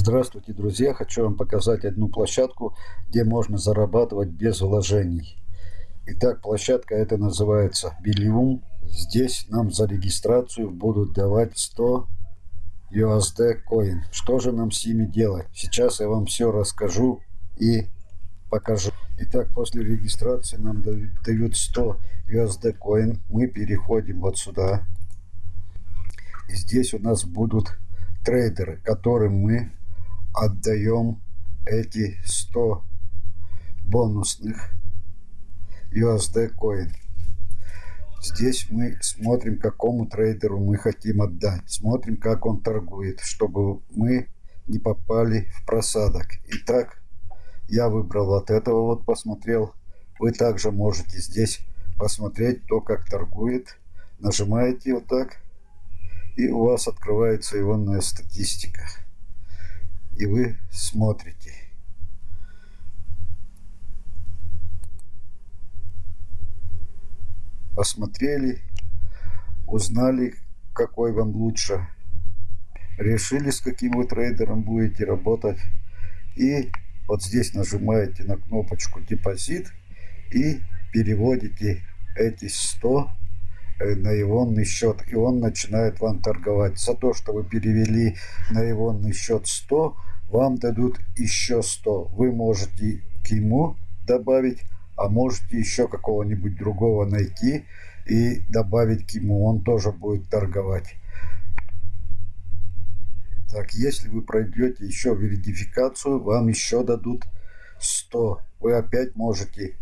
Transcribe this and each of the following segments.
Здравствуйте, друзья! Хочу вам показать одну площадку, где можно зарабатывать без вложений. Итак, площадка эта называется Bilium. Здесь нам за регистрацию будут давать 100 USD coin. Что же нам с ними делать? Сейчас я вам все расскажу и покажу. Итак, после регистрации нам дают 100 USD coin. Мы переходим вот сюда. И здесь у нас будут трейдеры, которым мы отдаем эти 100 бонусных USD coin. Здесь мы смотрим, какому трейдеру мы хотим отдать. Смотрим, как он торгует, чтобы мы не попали в просадок. Итак, я выбрал вот этого вот, посмотрел. Вы также можете здесь посмотреть то, как торгует. Нажимаете вот так, и у вас открывается ионная статистика и вы смотрите. Посмотрели, узнали, какой вам лучше. Решили, с каким вы трейдером будете работать. И вот здесь нажимаете на кнопочку депозит и переводите эти 100 Э, на ионный счет, и он начинает вам торговать. За то, что вы перевели на ионный счет 100, вам дадут еще 100. Вы можете к ему добавить, а можете еще какого-нибудь другого найти и добавить к ему. Он тоже будет торговать. Так, если вы пройдете еще верификацию, вам еще дадут 100. Вы опять можете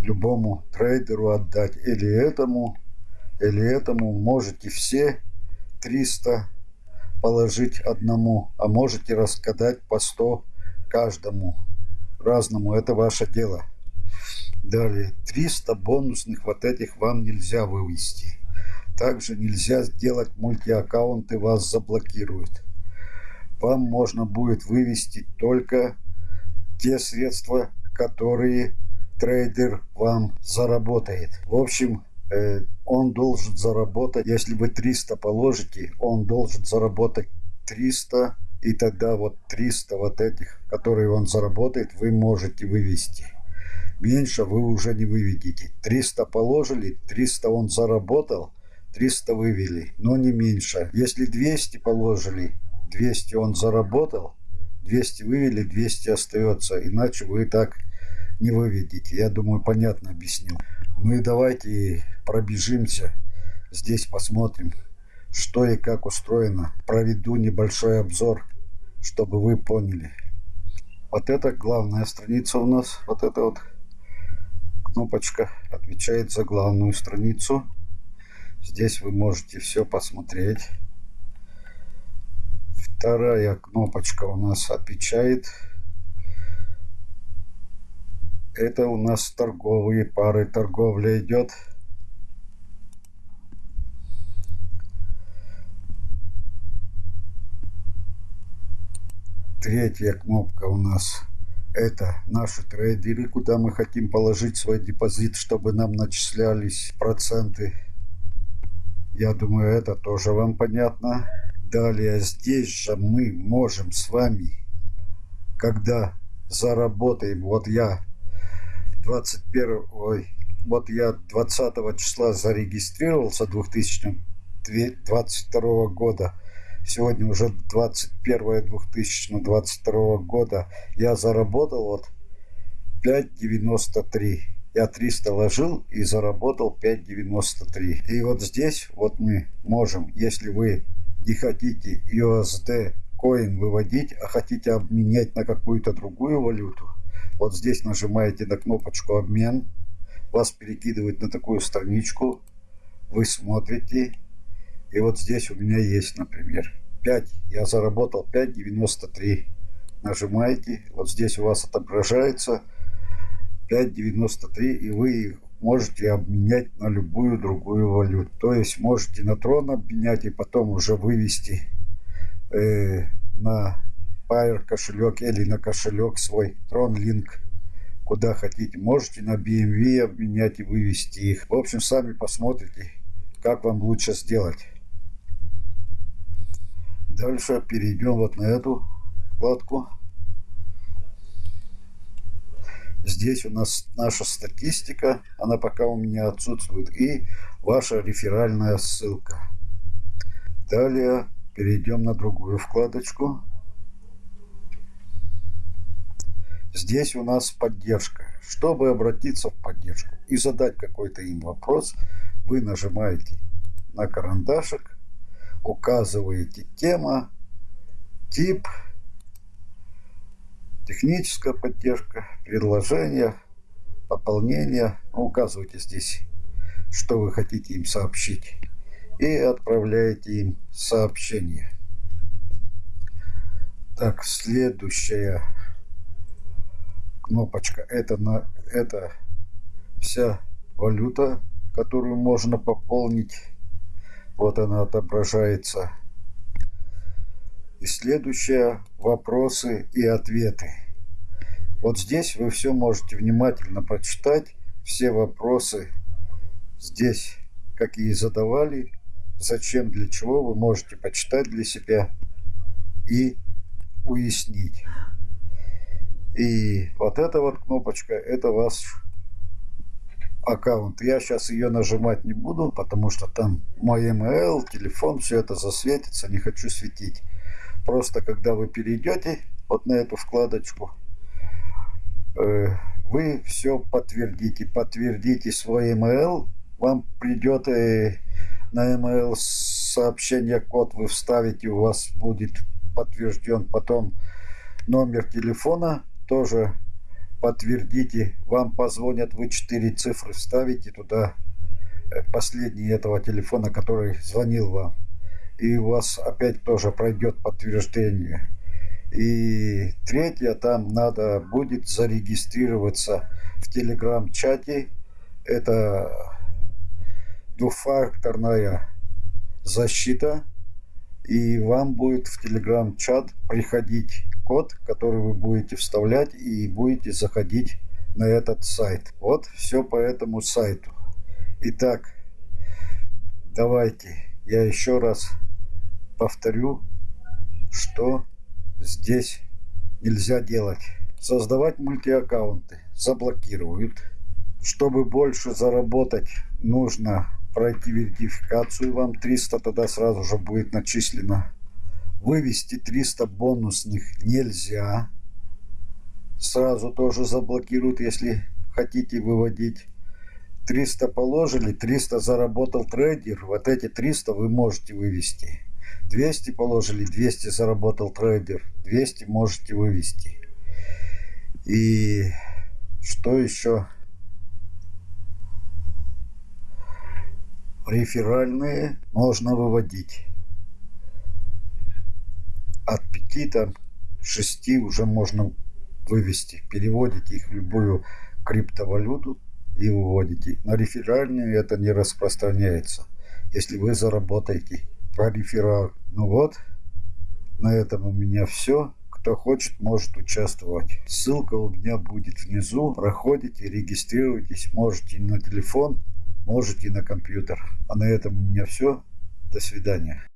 любому трейдеру отдать или этому или этому можете все 300 положить одному, а можете раскадать по 100 каждому разному. Это ваше дело. Далее, 300 бонусных вот этих вам нельзя вывести. Также нельзя сделать мультиаккаунты, вас заблокируют. Вам можно будет вывести только те средства, которые трейдер вам заработает. В общем, он должен заработать, если вы 300 положите, он должен заработать 300, и тогда вот 300 вот этих, которые он заработает, вы можете вывести. Меньше вы уже не выведете. 300 положили, 300 он заработал, 300 вывели, но не меньше. Если 200 положили, 200 он заработал, 200 вывели, 200 остается, иначе вы так не выведите. Я думаю, понятно объяснил. Ну и давайте пробежимся. Здесь посмотрим, что и как устроено. Проведу небольшой обзор, чтобы вы поняли. Вот это главная страница у нас. Вот эта вот кнопочка отвечает за главную страницу. Здесь вы можете все посмотреть. Вторая кнопочка у нас отвечает это у нас торговые пары, торговля идет. Третья кнопка у нас это наши трейдеры, куда мы хотим положить свой депозит, чтобы нам начислялись проценты. Я думаю, это тоже вам понятно. Далее здесь же мы можем с вами, когда заработаем, вот я 21 ой, вот я 20 числа зарегистрировался 2022 года сегодня уже 21 2022 года я заработал вот 5.93 я 300 ложил и заработал 5.93 и вот здесь вот мы можем если вы не хотите USD коин выводить а хотите обменять на какую-то другую валюту вот здесь нажимаете на кнопочку обмен. Вас перекидывает на такую страничку. Вы смотрите. И вот здесь у меня есть, например, 5. Я заработал 5.93. Нажимаете. Вот здесь у вас отображается 5.93. И вы можете обменять на любую другую валюту. То есть можете на трон обменять и потом уже вывести э, на Pair кошелек или на кошелек свой TronLink куда хотите. Можете на BMW обменять и вывести их. В общем, сами посмотрите, как вам лучше сделать. Дальше перейдем вот на эту вкладку. Здесь у нас наша статистика, она пока у меня отсутствует, и ваша реферальная ссылка. Далее перейдем на другую вкладочку. Здесь у нас поддержка. Чтобы обратиться в поддержку и задать какой-то им вопрос, вы нажимаете на карандашик, указываете тема, тип, техническая поддержка, предложение, пополнение. Ну, указывайте здесь, что вы хотите им сообщить. И отправляете им сообщение. Так, следующая кнопочка. Это, на, это вся валюта, которую можно пополнить. Вот она отображается и следующее – вопросы и ответы. Вот здесь вы все можете внимательно прочитать, все вопросы здесь, какие задавали, зачем, для чего, вы можете почитать для себя и уяснить. И вот эта вот кнопочка, это ваш аккаунт. Я сейчас ее нажимать не буду, потому что там мой email, телефон, все это засветится, не хочу светить. Просто когда вы перейдете вот на эту вкладочку, э, вы все подтвердите. Подтвердите свой email. Вам придет э, на email сообщение, код вы вставите, у вас будет подтвержден. Потом номер телефона тоже подтвердите. Вам позвонят, вы четыре цифры вставите туда э, последний этого телефона, который звонил вам и у вас опять тоже пройдет подтверждение. И третье, там надо будет зарегистрироваться в телеграм-чате. Это двухфакторная защита. И вам будет в телеграм-чат приходить код, который вы будете вставлять и будете заходить на этот сайт. Вот все по этому сайту. Итак, давайте я еще раз повторю, что здесь нельзя делать. Создавать мультиаккаунты заблокируют. Чтобы больше заработать, нужно пройти верификацию. Вам 300 тогда сразу же будет начислено. Вывести 300 бонусных нельзя. Сразу тоже заблокируют, если хотите выводить. 300 положили, 300 заработал трейдер. Вот эти 300 вы можете вывести. 200 положили, 200 заработал трейдер, 200 можете вывести. И что еще? Реферальные можно выводить. От 5 там 6 уже можно вывести. Переводите их в любую криптовалюту и выводите. На реферальные это не распространяется. Если вы заработаете по рефералу. Ну вот, на этом у меня все. Кто хочет, может участвовать. Ссылка у меня будет внизу. Проходите, регистрируйтесь. Можете на телефон, можете на компьютер. А на этом у меня все. До свидания.